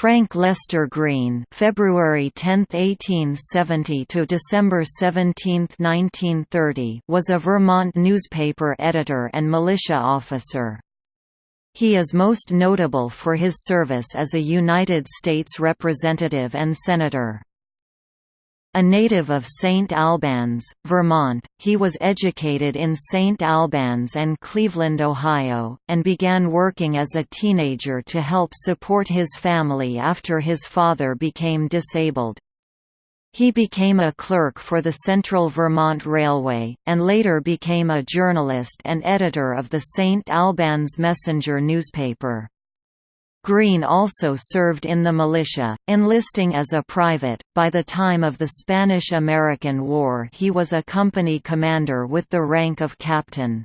Frank Lester Greene February 10, 1870 to December 17, 1930 was a Vermont newspaper editor and militia officer. He is most notable for his service as a United States Representative and Senator. A native of St. Albans, Vermont, he was educated in St. Albans and Cleveland, Ohio, and began working as a teenager to help support his family after his father became disabled. He became a clerk for the Central Vermont Railway, and later became a journalist and editor of the St. Albans Messenger newspaper. Greene also served in the militia, enlisting as a private. By the time of the Spanish American War, he was a company commander with the rank of captain.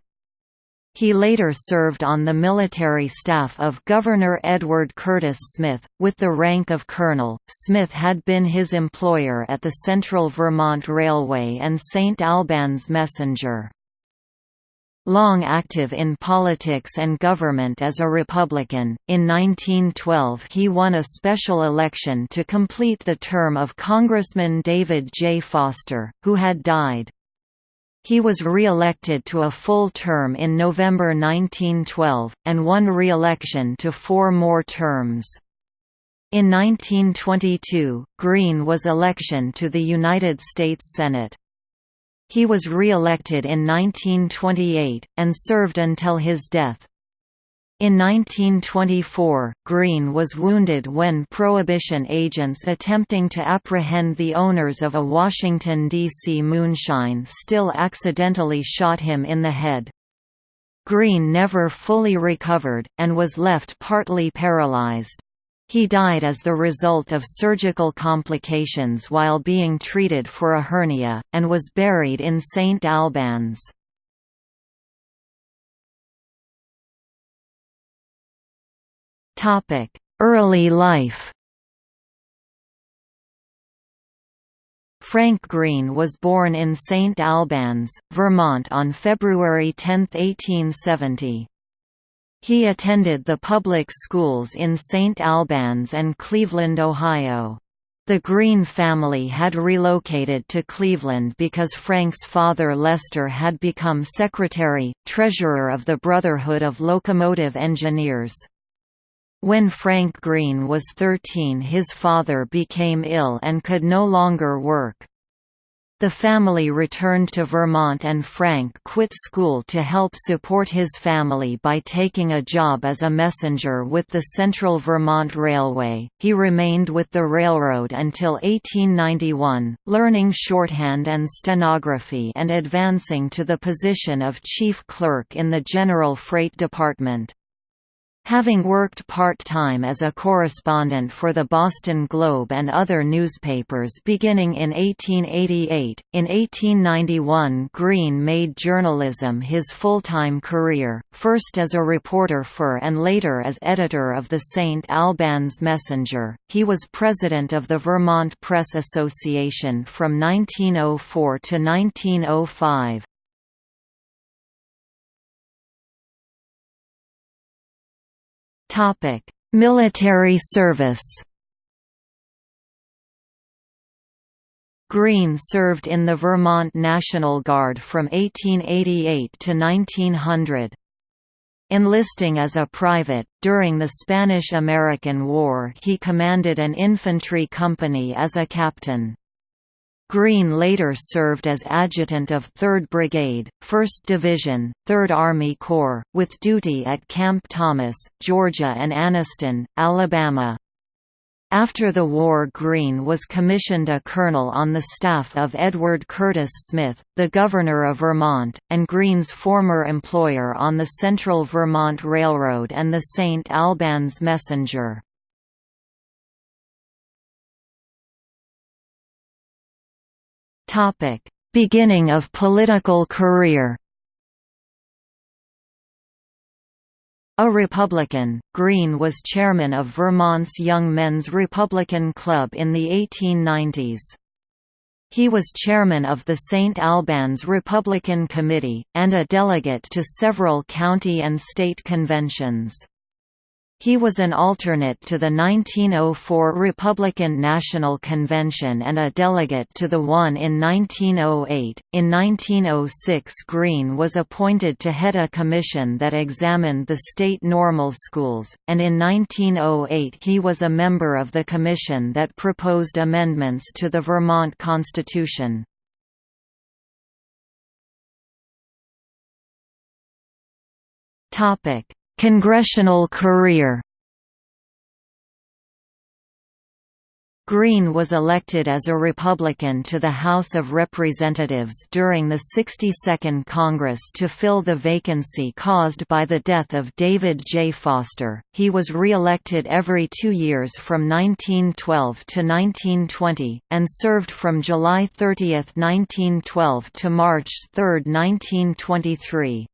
He later served on the military staff of Governor Edward Curtis Smith, with the rank of colonel. Smith had been his employer at the Central Vermont Railway and St. Albans Messenger. Long active in politics and government as a Republican, in 1912 he won a special election to complete the term of Congressman David J. Foster, who had died. He was re-elected to a full term in November 1912, and won re-election to four more terms. In 1922, Greene was election to the United States Senate. He was re-elected in 1928, and served until his death. In 1924, Greene was wounded when Prohibition agents attempting to apprehend the owners of a Washington, D.C. moonshine still accidentally shot him in the head. Greene never fully recovered, and was left partly paralyzed. He died as the result of surgical complications while being treated for a hernia, and was buried in St. Albans. Early life Frank Greene was born in St. Albans, Vermont on February 10, 1870. He attended the public schools in St. Albans and Cleveland, Ohio. The Greene family had relocated to Cleveland because Frank's father Lester had become secretary, treasurer of the Brotherhood of Locomotive Engineers. When Frank Greene was 13 his father became ill and could no longer work. The family returned to Vermont and Frank quit school to help support his family by taking a job as a messenger with the Central Vermont Railway. He remained with the railroad until 1891, learning shorthand and stenography and advancing to the position of chief clerk in the General Freight Department. Having worked part-time as a correspondent for the Boston Globe and other newspapers beginning in 1888, in 1891 Greene made journalism his full-time career, first as a reporter for and later as editor of the St. Albans Messenger. He was president of the Vermont Press Association from 1904 to 1905. Military service. Greene served in the Vermont National Guard from 1888 to 1900. Enlisting as a private, during the Spanish–American War he commanded an infantry company as a captain. Greene later served as adjutant of 3rd Brigade, 1st Division, 3rd Army Corps, with duty at Camp Thomas, Georgia and Anniston, Alabama. After the war Greene was commissioned a colonel on the staff of Edward Curtis Smith, the Governor of Vermont, and Greene's former employer on the Central Vermont Railroad and the St. Albans Messenger. Beginning of political career. A Republican, Greene was chairman of Vermont's Young Men's Republican Club in the 1890s. He was chairman of the St. Albans Republican Committee, and a delegate to several county and state conventions. He was an alternate to the 1904 Republican National Convention and a delegate to the one in 1908. In 1906, Greene was appointed to head a commission that examined the state normal schools, and in 1908 he was a member of the commission that proposed amendments to the Vermont Constitution. Topic Congressional career Greene was elected as a Republican to the House of Representatives during the 62nd Congress to fill the vacancy caused by the death of David J. Foster. He was re-elected every two years from 1912 to 1920, and served from July 30, 1912 to March 3, 1923.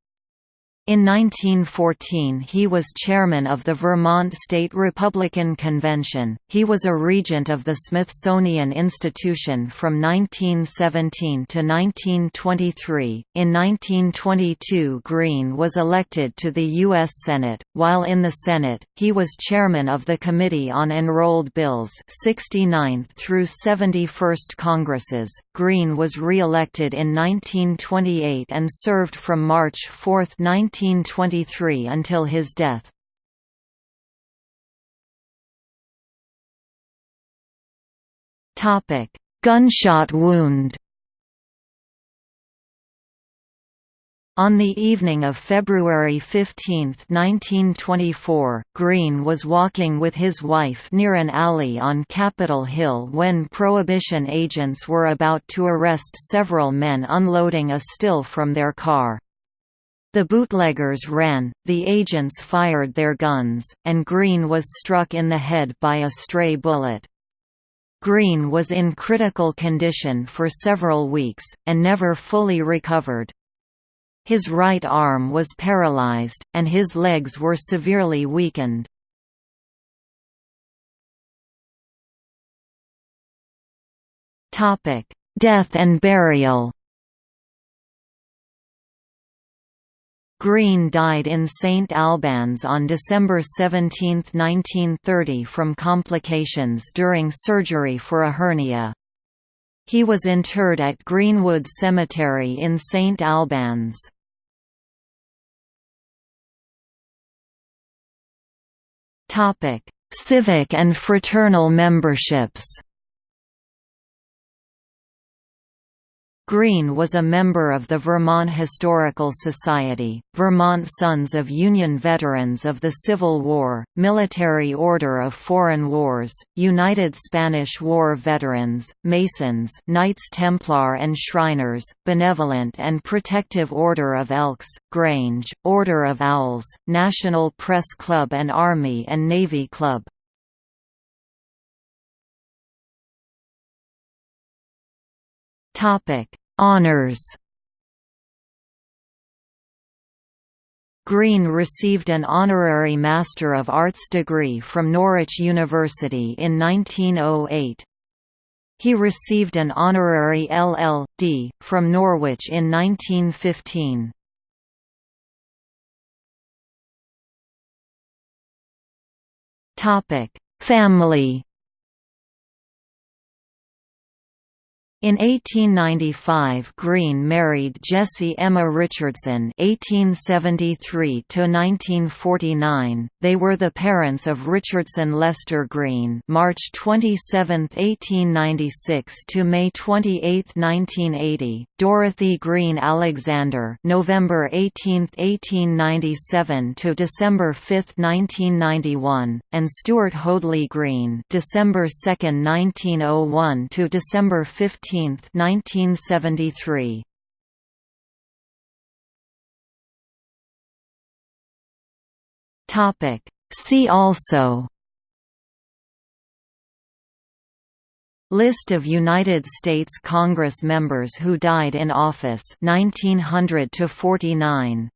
In 1914 he was chairman of the Vermont State Republican Convention. He was a regent of the Smithsonian Institution from 1917 to 1923. In 1922 Greene was elected to the U.S. Senate. While in the Senate, he was chairman of the Committee on Enrolled Bills 69th through 71st Congresses. Greene was re-elected in 1928 and served from March 4, 19 1923 until his death. Gunshot wound On the evening of February 15, 1924, Greene was walking with his wife near an alley on Capitol Hill when Prohibition agents were about to arrest several men unloading a still from their car. The bootleggers ran, the agents fired their guns, and Greene was struck in the head by a stray bullet. Greene was in critical condition for several weeks, and never fully recovered. His right arm was paralyzed, and his legs were severely weakened. Death and burial Greene died in St Albans on December 17, 1930 from complications during surgery for a hernia. He was interred at Greenwood Cemetery in St Albans. Civic and fraternal memberships Greene was a member of the Vermont Historical Society, Vermont Sons of Union Veterans of the Civil War, Military Order of Foreign Wars, United Spanish War Veterans, Masons Knights Templar and Shriners, Benevolent and Protective Order of Elks, Grange, Order of Owls, National Press Club and Army and Navy Club. Honours Greene received an honorary Master of Arts degree from Norwich University in 1908. He received an honorary LL.D. from Norwich in 1915. Family In 1895 Greene married Jessie Emma Richardson (1873–1949). They were the parents of Richardson Lester Greene (March 27, 1896 to May 28, 1980), Dorothy Greene Alexander (November 18, 1897 to December 5, 1991), and Stuart Hoadley Greene (December 2, 1901 to December 15, 1973. Topic. See also. List of United States Congress members who died in office 1900 to 49